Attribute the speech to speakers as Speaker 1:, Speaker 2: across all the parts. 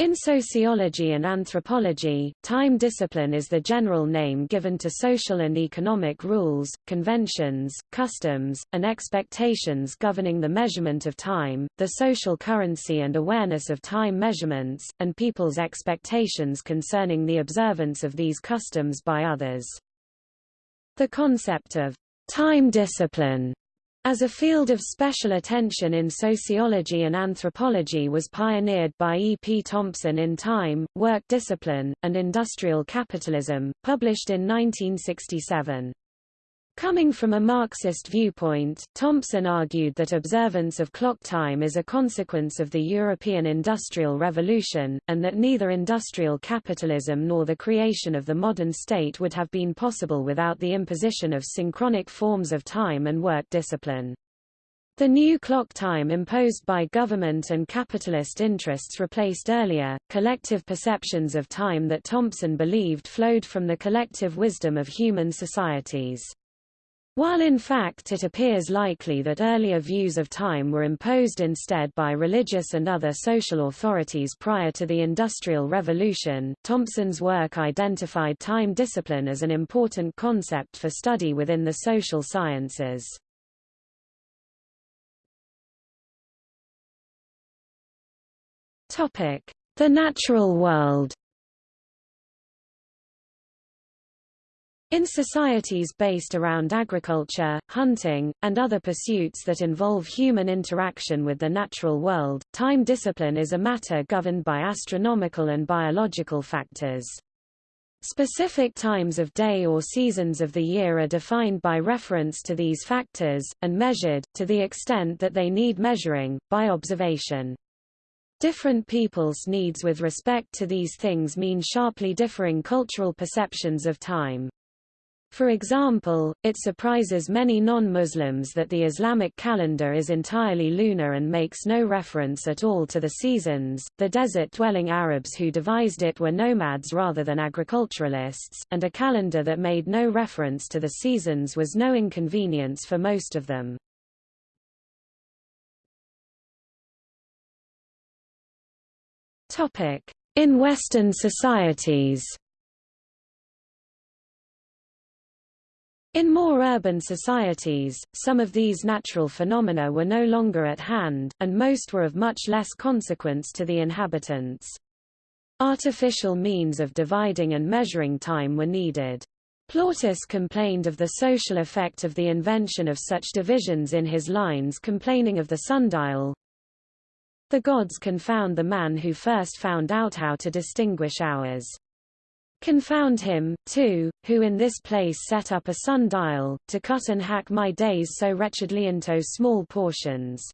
Speaker 1: In sociology and anthropology, time discipline is the general name given to social and economic rules, conventions, customs, and expectations governing the measurement of time, the social currency and awareness of time measurements, and people's expectations concerning the observance of these customs by others. The concept of time discipline as a field of special attention in sociology and anthropology was pioneered by E. P. Thompson in Time, Work Discipline, and Industrial Capitalism, published in 1967. Coming from a Marxist viewpoint, Thompson argued that observance of clock time is a consequence of the European Industrial Revolution, and that neither industrial capitalism nor the creation of the modern state would have been possible without the imposition of synchronic forms of time and work discipline. The new clock time imposed by government and capitalist interests replaced earlier, collective perceptions of time that Thompson believed flowed from the collective wisdom of human societies. While in fact it appears likely that earlier views of time were imposed instead by religious and other social authorities prior to the Industrial Revolution, Thompson's work identified time discipline as an important concept for study within the social sciences. The natural world In societies based around agriculture, hunting, and other pursuits that involve human interaction with the natural world, time discipline is a matter governed by astronomical and biological factors. Specific times of day or seasons of the year are defined by reference to these factors, and measured, to the extent that they need measuring, by observation. Different people's needs with respect to these things mean sharply differing cultural perceptions of time. For example, it surprises many non-Muslims that the Islamic calendar is entirely lunar and makes no reference at all to the seasons. The desert-dwelling Arabs who devised it were nomads rather than agriculturalists, and a calendar that made no reference to the seasons was no inconvenience for most of them. Topic: In Western societies. In more urban societies, some of these natural phenomena were no longer at hand, and most were of much less consequence to the inhabitants. Artificial means of dividing and measuring time were needed. Plautus complained of the social effect of the invention of such divisions in his lines complaining of the sundial. The gods confound the man who first found out how to distinguish hours. Confound him, too, who in this place set up a sundial, to cut and hack my days so wretchedly into small portions.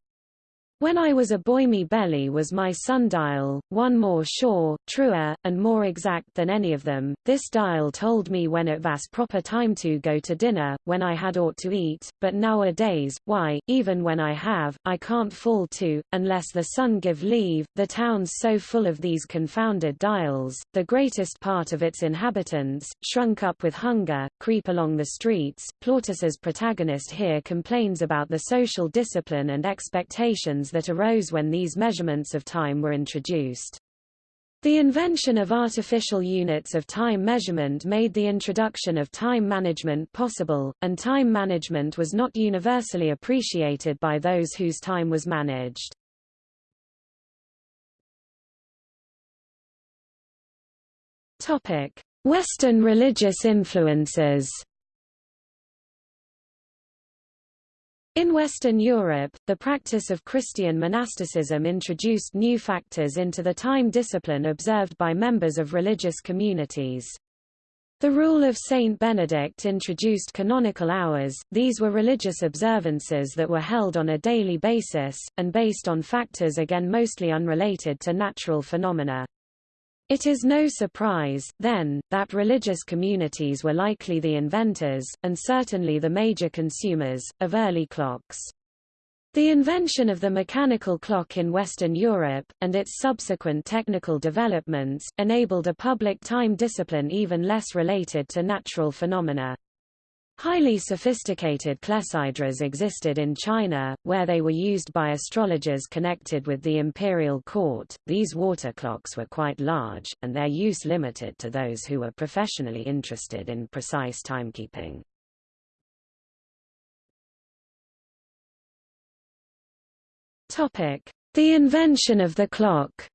Speaker 1: When I was a boy me belly was my sundial, one more sure, truer, and more exact than any of them. This dial told me when it was proper time to go to dinner, when I had ought to eat, but nowadays, why, even when I have, I can't fall to, unless the sun give leave. The town's so full of these confounded dials, the greatest part of its inhabitants, shrunk up with hunger, creep along the streets. Plautus's protagonist here complains about the social discipline and expectations that arose when these measurements of time were introduced. The invention of artificial units of time measurement made the introduction of time management possible, and time management was not universally appreciated by those whose time was managed. Western religious influences In Western Europe, the practice of Christian monasticism introduced new factors into the time discipline observed by members of religious communities. The rule of Saint Benedict introduced canonical hours, these were religious observances that were held on a daily basis, and based on factors again mostly unrelated to natural phenomena. It is no surprise, then, that religious communities were likely the inventors, and certainly the major consumers, of early clocks. The invention of the mechanical clock in Western Europe, and its subsequent technical developments, enabled a public time discipline even less related to natural phenomena. Highly sophisticated clepsydras existed in China, where they were used by astrologers connected with the imperial court. These water clocks were quite large, and their use limited to those who were professionally interested in precise timekeeping. Topic: The invention of the clock.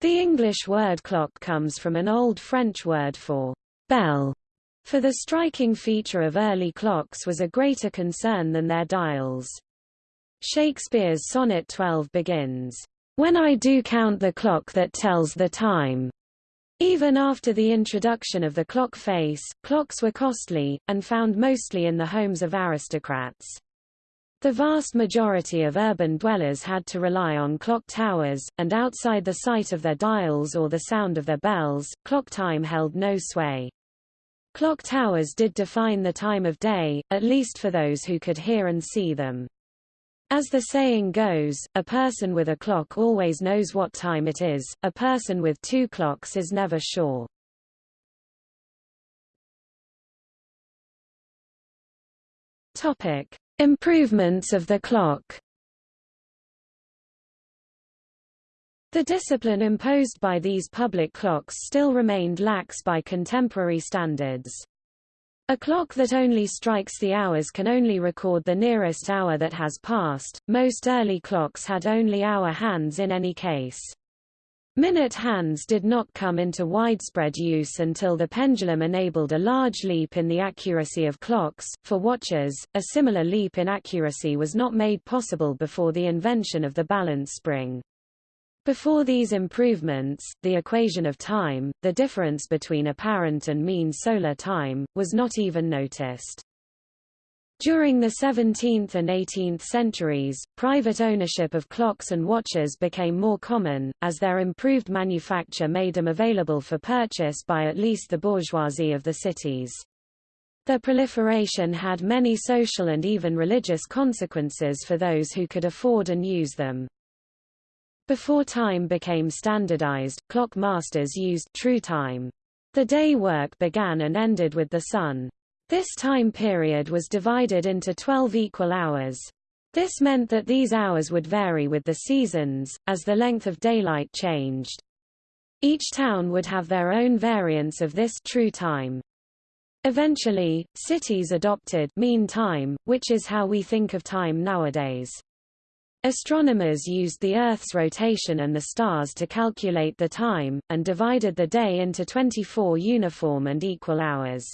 Speaker 1: The English word clock comes from an Old French word for bell, for the striking feature of early clocks was a greater concern than their dials. Shakespeare's Sonnet 12 begins, When I do count the clock that tells the time. Even after the introduction of the clock face, clocks were costly, and found mostly in the homes of aristocrats. The vast majority of urban dwellers had to rely on clock towers, and outside the sight of their dials or the sound of their bells, clock time held no sway. Clock towers did define the time of day, at least for those who could hear and see them. As the saying goes, a person with a clock always knows what time it is, a person with two clocks is never sure. Topic. Improvements of the clock The discipline imposed by these public clocks still remained lax by contemporary standards. A clock that only strikes the hours can only record the nearest hour that has passed. Most early clocks had only hour hands in any case. Minute hands did not come into widespread use until the pendulum enabled a large leap in the accuracy of clocks. For watches, a similar leap in accuracy was not made possible before the invention of the balance spring. Before these improvements, the equation of time, the difference between apparent and mean solar time, was not even noticed. During the 17th and 18th centuries, private ownership of clocks and watches became more common, as their improved manufacture made them available for purchase by at least the bourgeoisie of the cities. Their proliferation had many social and even religious consequences for those who could afford and use them. Before time became standardized, clock masters used true time. The day work began and ended with the sun. This time period was divided into 12 equal hours. This meant that these hours would vary with the seasons, as the length of daylight changed. Each town would have their own variants of this true time. Eventually, cities adopted mean time, which is how we think of time nowadays. Astronomers used the Earth's rotation and the stars to calculate the time, and divided the day into 24 uniform and equal hours.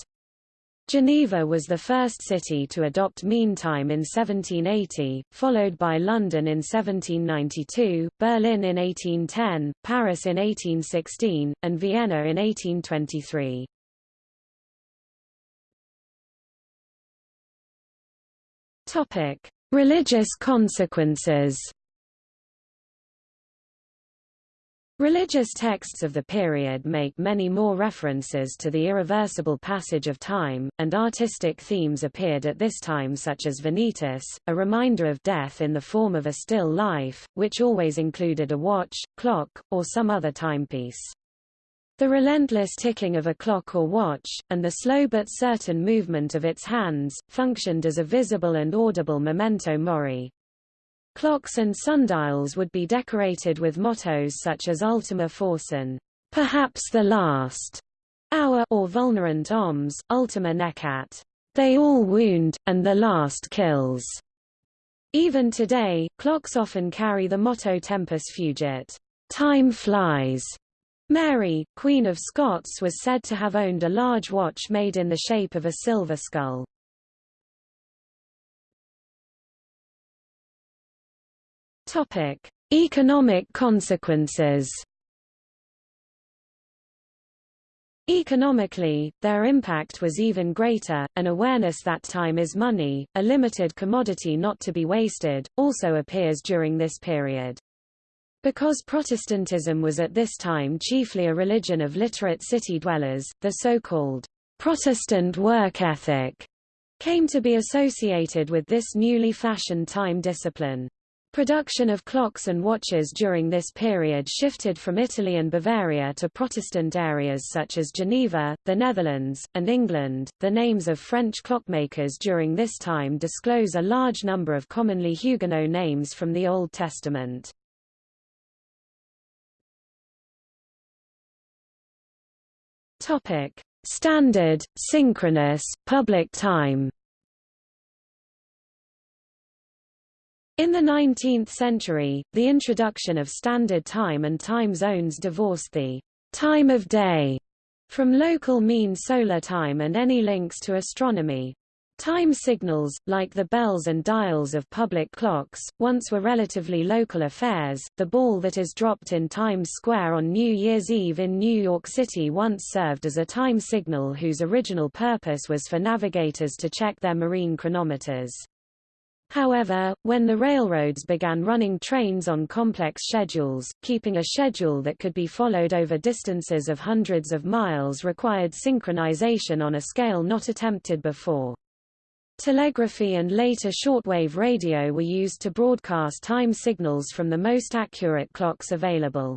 Speaker 1: Geneva was the first city to adopt mean time in 1780, followed by London in 1792, Berlin in 1810, Paris in 1816, and Vienna in 1823. Topic: Religious consequences Religious texts of the period make many more references to the irreversible passage of time, and artistic themes appeared at this time such as Vanitas, a reminder of death in the form of a still life, which always included a watch, clock, or some other timepiece. The relentless ticking of a clock or watch, and the slow but certain movement of its hands, functioned as a visible and audible memento mori. Clocks and sundials would be decorated with mottos such as Ultima Forsan, perhaps the last hour, or Vulnerant omnes, Ultima Necat, they all wound, and the last kills. Even today, clocks often carry the motto Tempus Fugit, time flies. Mary, Queen of Scots was said to have owned a large watch made in the shape of a silver skull. Topic: Economic consequences. Economically, their impact was even greater. An awareness that time is money, a limited commodity not to be wasted, also appears during this period. Because Protestantism was at this time chiefly a religion of literate city dwellers, the so-called Protestant work ethic came to be associated with this newly fashioned time discipline. Production of clocks and watches during this period shifted from Italy and Bavaria to Protestant areas such as Geneva, the Netherlands, and England. The names of French clockmakers during this time disclose a large number of commonly Huguenot names from the Old Testament. Topic: Standard, synchronous, public time. In the 19th century, the introduction of standard time and time zones divorced the time of day from local mean solar time and any links to astronomy. Time signals, like the bells and dials of public clocks, once were relatively local affairs. The ball that is dropped in Times Square on New Year's Eve in New York City once served as a time signal whose original purpose was for navigators to check their marine chronometers. However, when the railroads began running trains on complex schedules, keeping a schedule that could be followed over distances of hundreds of miles required synchronization on a scale not attempted before. Telegraphy and later shortwave radio were used to broadcast time signals from the most accurate clocks available.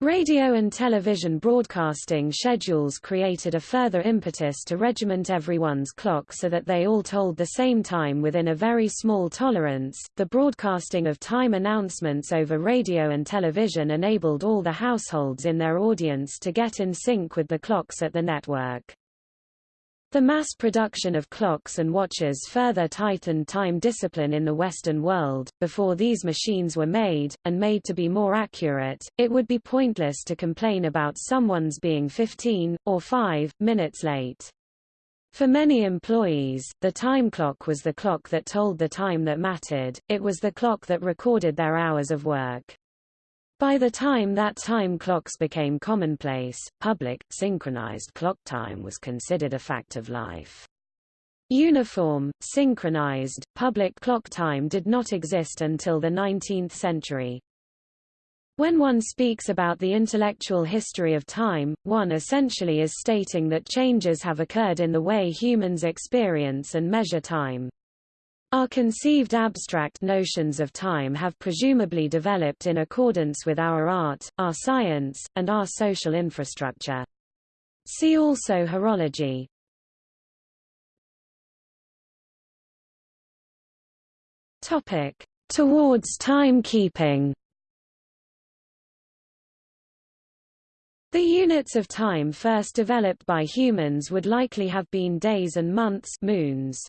Speaker 1: Radio and television broadcasting schedules created a further impetus to regiment everyone's clock so that they all told the same time within a very small tolerance. The broadcasting of time announcements over radio and television enabled all the households in their audience to get in sync with the clocks at the network. The mass production of clocks and watches further tightened time discipline in the Western world. Before these machines were made, and made to be more accurate, it would be pointless to complain about someone's being 15, or 5, minutes late. For many employees, the time clock was the clock that told the time that mattered, it was the clock that recorded their hours of work. By the time that time clocks became commonplace, public, synchronized clock time was considered a fact of life. Uniform, synchronized, public clock time did not exist until the 19th century. When one speaks about the intellectual history of time, one essentially is stating that changes have occurred in the way humans experience and measure time. Our conceived abstract notions of time have presumably developed in accordance with our art, our science, and our social infrastructure. See also horology. Topic: Towards timekeeping. The units of time first developed by humans would likely have been days and months moons.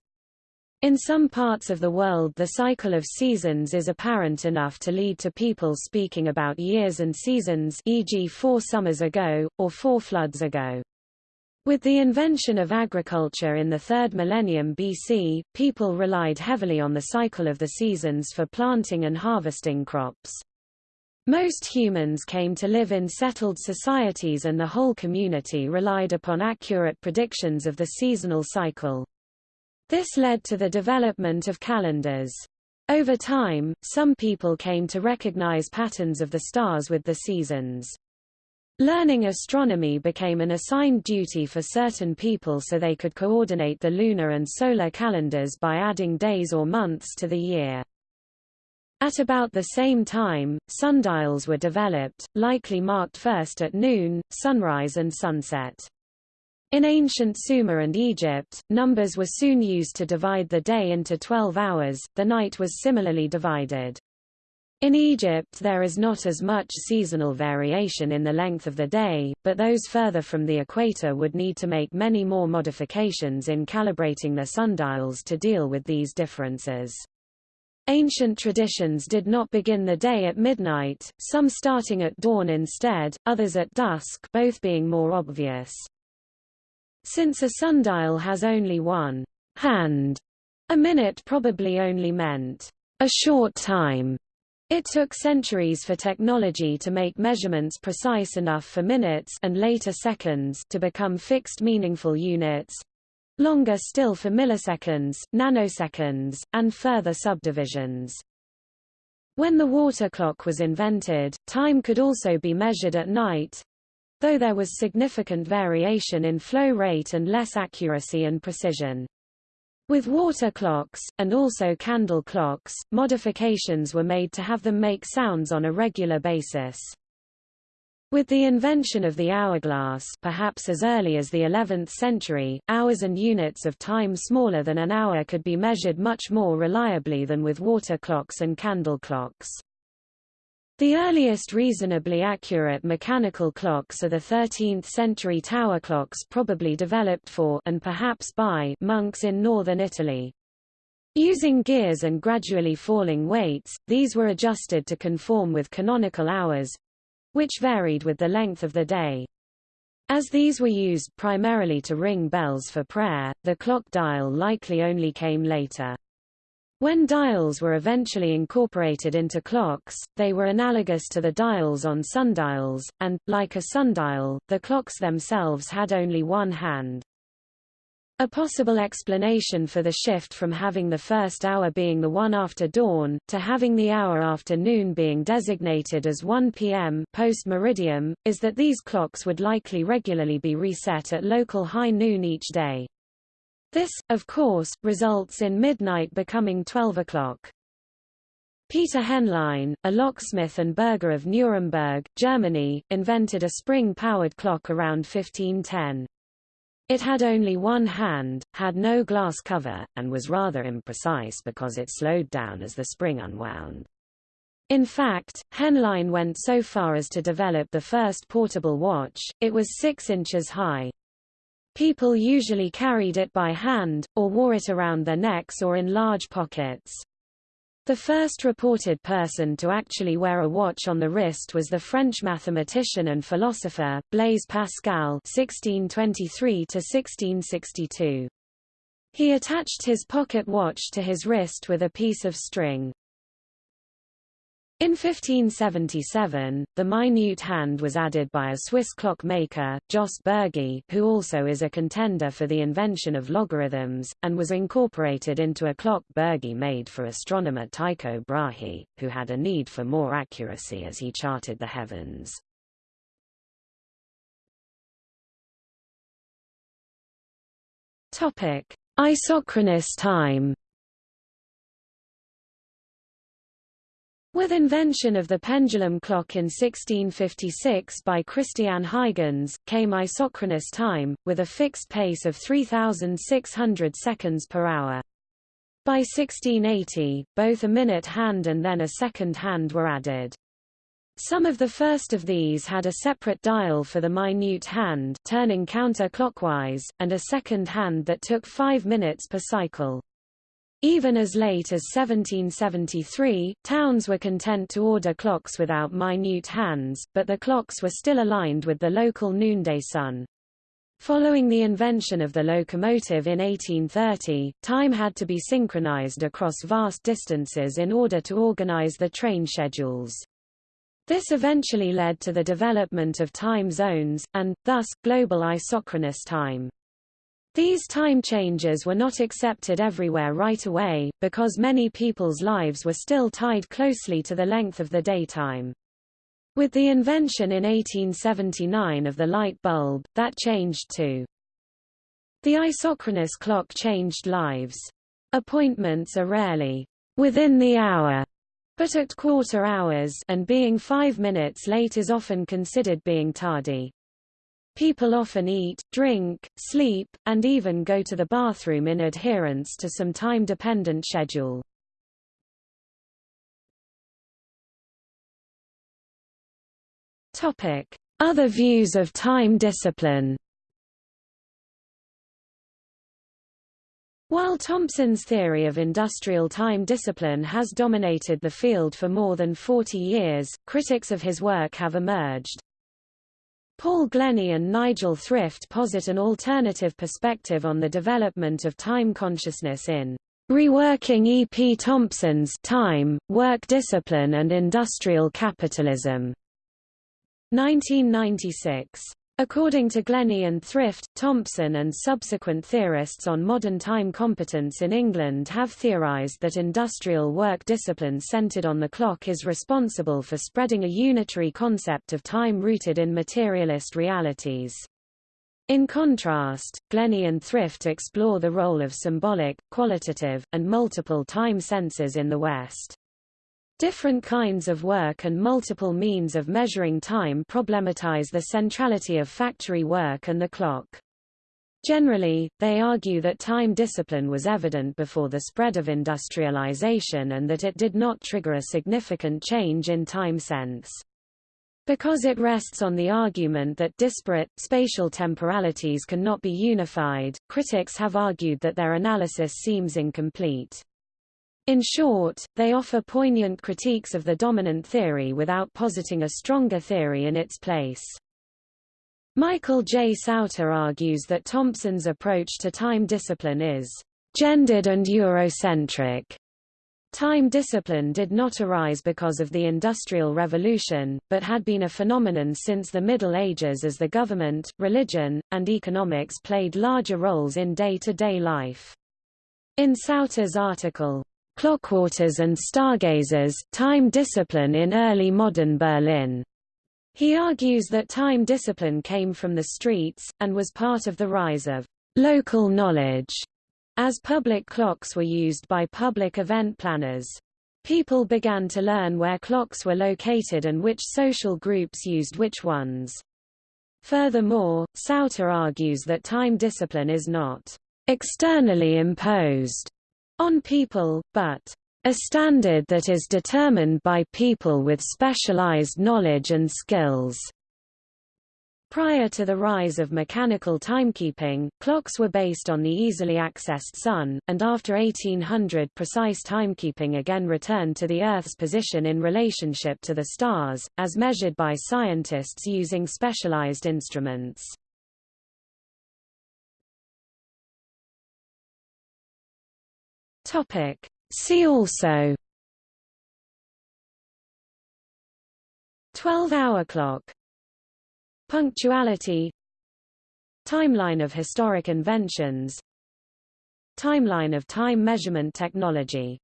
Speaker 1: In some parts of the world the cycle of seasons is apparent enough to lead to people speaking about years and seasons e.g. four summers ago, or four floods ago. With the invention of agriculture in the third millennium BC, people relied heavily on the cycle of the seasons for planting and harvesting crops. Most humans came to live in settled societies and the whole community relied upon accurate predictions of the seasonal cycle. This led to the development of calendars. Over time, some people came to recognize patterns of the stars with the seasons. Learning astronomy became an assigned duty for certain people so they could coordinate the lunar and solar calendars by adding days or months to the year. At about the same time, sundials were developed, likely marked first at noon, sunrise and sunset. In ancient Sumer and Egypt, numbers were soon used to divide the day into 12 hours, the night was similarly divided. In Egypt there is not as much seasonal variation in the length of the day, but those further from the equator would need to make many more modifications in calibrating their sundials to deal with these differences. Ancient traditions did not begin the day at midnight, some starting at dawn instead, others at dusk both being more obvious. Since a sundial has only one hand, a minute probably only meant a short time. It took centuries for technology to make measurements precise enough for minutes and later seconds to become fixed meaningful units, longer still for milliseconds, nanoseconds, and further subdivisions. When the water clock was invented, time could also be measured at night, though there was significant variation in flow rate and less accuracy and precision. With water clocks, and also candle clocks, modifications were made to have them make sounds on a regular basis. With the invention of the hourglass perhaps as early as the 11th century, hours and units of time smaller than an hour could be measured much more reliably than with water clocks and candle clocks. The earliest reasonably accurate mechanical clocks are the 13th-century tower clocks probably developed for and perhaps by monks in northern Italy. Using gears and gradually falling weights, these were adjusted to conform with canonical hours—which varied with the length of the day. As these were used primarily to ring bells for prayer, the clock dial likely only came later. When dials were eventually incorporated into clocks, they were analogous to the dials on sundials, and, like a sundial, the clocks themselves had only one hand. A possible explanation for the shift from having the first hour being the one after dawn, to having the hour after noon being designated as 1 p.m. post-meridiem, is that these clocks would likely regularly be reset at local high noon each day. This, of course, results in midnight becoming 12 o'clock. Peter Henlein, a locksmith and burgher of Nuremberg, Germany, invented a spring-powered clock around 1510. It had only one hand, had no glass cover, and was rather imprecise because it slowed down as the spring unwound. In fact, Henlein went so far as to develop the first portable watch, it was 6 inches high. People usually carried it by hand, or wore it around their necks or in large pockets. The first reported person to actually wear a watch on the wrist was the French mathematician and philosopher, Blaise Pascal (1623–1662). He attached his pocket watch to his wrist with a piece of string. In 1577, the minute hand was added by a Swiss clockmaker, Jost Bürgi, who also is a contender for the invention of logarithms, and was incorporated into a clock Bürgi made for astronomer Tycho Brahe, who had a need for more accuracy as he charted the heavens. Isochronous time With invention of the pendulum clock in 1656 by Christian Huygens, came isochronous time, with a fixed pace of 3,600 seconds per hour. By 1680, both a minute hand and then a second hand were added. Some of the first of these had a separate dial for the minute hand turning counter-clockwise, and a second hand that took five minutes per cycle. Even as late as 1773, towns were content to order clocks without minute hands, but the clocks were still aligned with the local noonday sun. Following the invention of the locomotive in 1830, time had to be synchronized across vast distances in order to organize the train schedules. This eventually led to the development of time zones, and, thus, global isochronous time. These time changes were not accepted everywhere right away, because many people's lives were still tied closely to the length of the daytime. With the invention in 1879 of the light bulb, that changed too. The isochronous clock changed lives. Appointments are rarely within the hour, but at quarter hours and being five minutes late is often considered being tardy. People often eat, drink, sleep, and even go to the bathroom in adherence to some time-dependent schedule. Other views of time discipline While Thompson's theory of industrial time discipline has dominated the field for more than 40 years, critics of his work have emerged. Paul Glennie and Nigel Thrift posit an alternative perspective on the development of time consciousness in Reworking E. P. Thompson's Time, Work Discipline and Industrial Capitalism, 1996. According to Glennie and Thrift, Thompson and subsequent theorists on modern time competence in England have theorized that industrial work discipline centered on the clock is responsible for spreading a unitary concept of time rooted in materialist realities. In contrast, Glennie and Thrift explore the role of symbolic, qualitative, and multiple time senses in the West. Different kinds of work and multiple means of measuring time problematize the centrality of factory work and the clock. Generally, they argue that time discipline was evident before the spread of industrialization and that it did not trigger a significant change in time sense. Because it rests on the argument that disparate, spatial temporalities cannot be unified, critics have argued that their analysis seems incomplete. In short, they offer poignant critiques of the dominant theory without positing a stronger theory in its place. Michael J. Sauter argues that Thompson's approach to time discipline is gendered and Eurocentric, Time discipline did not arise because of the Industrial Revolution, but had been a phenomenon since the Middle Ages as the government, religion, and economics played larger roles in day-to-day -day life. In Sauter's article, Clockwatchers and Stargazers, Time Discipline in Early Modern Berlin, he argues that time discipline came from the streets, and was part of the rise of local knowledge as public clocks were used by public event planners. People began to learn where clocks were located and which social groups used which ones. Furthermore, Sauter argues that time discipline is not externally imposed on people, but a standard that is determined by people with specialized knowledge and skills. Prior to the rise of mechanical timekeeping, clocks were based on the easily accessed sun, and after 1800 precise timekeeping again returned to the Earth's position in relationship to the stars, as measured by scientists using specialized instruments. See also 12-hour clock Punctuality Timeline of historic inventions Timeline of time measurement technology